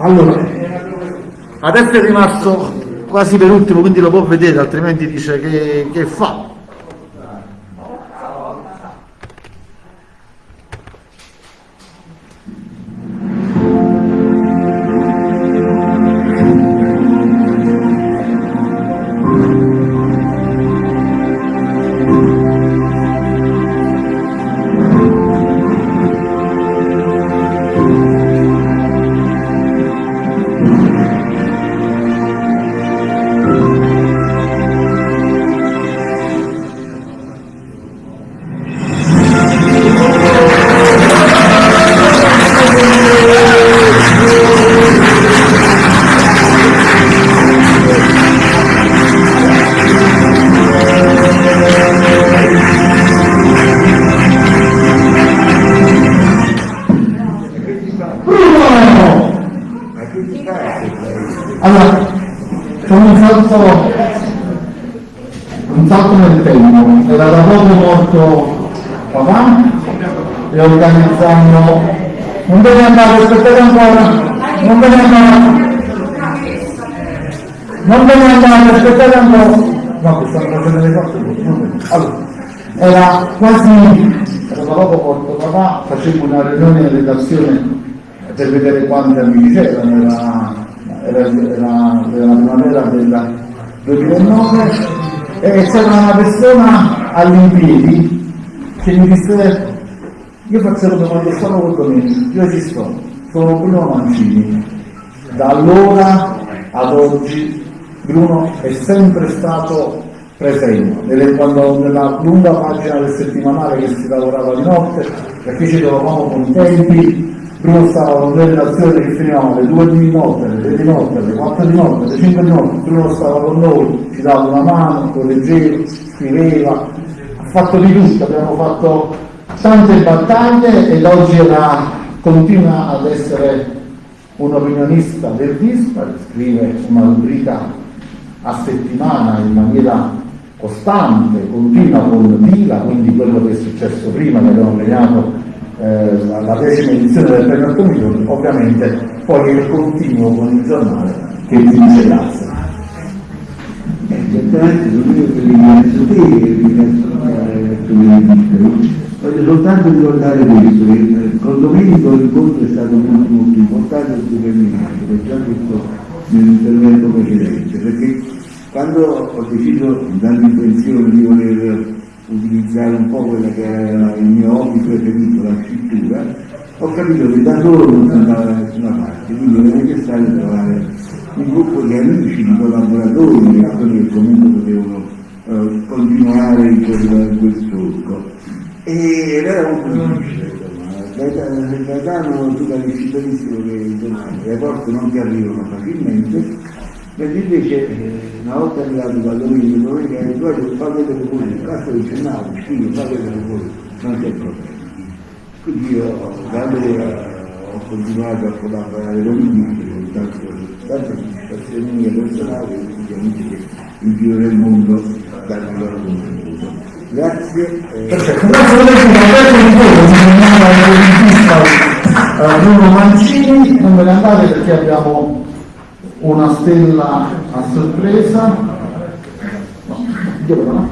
Allora, adesso è rimasto quasi per ultimo, quindi lo può vedere, altrimenti dice che, che fa. Allora, un salto, un salto nel tempo, era da poco morto papà e organizzando, non deve andare, aspettate ancora, non deve andare, non deve andare, aspettate ancora, no, che stanno facendo le cose, allora, era quasi, era da poco morto papà, facevo una riunione in redazione per vedere quanti amici c'erano, era, era, era, era la primavera del 2009 e c'era una persona all'impiedi. Che mi disse io faccio come quando stavo con Domenico, io ci sto, sono Bruno Mancini, da allora ad oggi Bruno è sempre stato presente, nelle- quando nella lunga pagina del settimanale che si lavorava di notte, perché ci trovavamo con i tempi, Bruno stava con delle relazioni che finivano alle 2 di notte, alle 3 di notte, alle 4 di notte, alle 5 di notte, Bruno stava con noi, ci dava una mano, correggeva, scriveva, ha fatto di tutto, abbiamo fatto tante battaglie ed oggi era, continua ad essere un opinionista del Dispar, scrive una rubrica a settimana in maniera costante, continua con Vila, quindi quello che è successo prima, che abbiamo premiato eh, la decima edizione del premio 8 milioni, ovviamente poi il continuo con il giornale che vi dice grazie. Certamente non io che ringrazio te e ringrazio eh, tu ministro. Voglio soltanto ricordare questo, che eh, con Domenico l'incontro è stato molto molto importante e determinante, l'ho già detto nell'intervento precedente, perché quando ho deciso, dando intenzione di voler utilizzare un po' quella che era il mio hobby preferito, ho capito che da solo non si andava da nessuna parte, quindi era necessario trovare un gruppo di amici, di collaboratori, di persone che comunque potevano eh, continuare in quel, quel solco. E era molto difficile, insomma. Gaetano tu capisci benissimo che le porte non ti arrivano facilmente, mentre invece eh, una volta arrivato da Domenico, Domenico ha detto "Guarda, fa vedere voi, il cazzo dice no, sì, fa vedere voi, non c'è problema. Io da allora ho continuato a collaborare con lui, con tante, tante soddisfazioni mie personali e tutti gli amici che in giro del mondo danno il loro contributo. Grazie. eh, Perfetto, grazie a lei, di voi, il Bruno Mancini, non ve ne andate perché abbiamo una stella a sorpresa. No, dove no?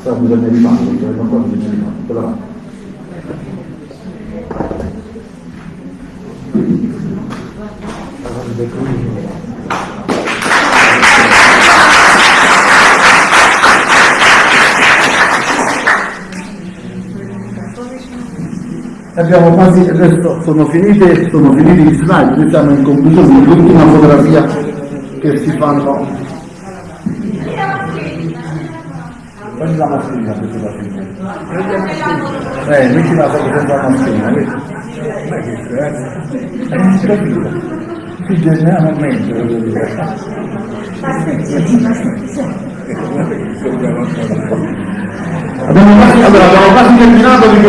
Sta bisogno di farlo, perché non qua bisogno di quella là. Abbiamo quasi, adesso sono finite, sono finiti gli slide, noi siamo in conclusione, l'ultima fotografia che si fanno. Prendi la mascherina per la fine. Eh, metti la foto senza la mascherina, vedi? Non è che eh? Non si Sì, generalmente, voglio dire. Abbiamo quasi, allora, abbiamo quasi terminato, vi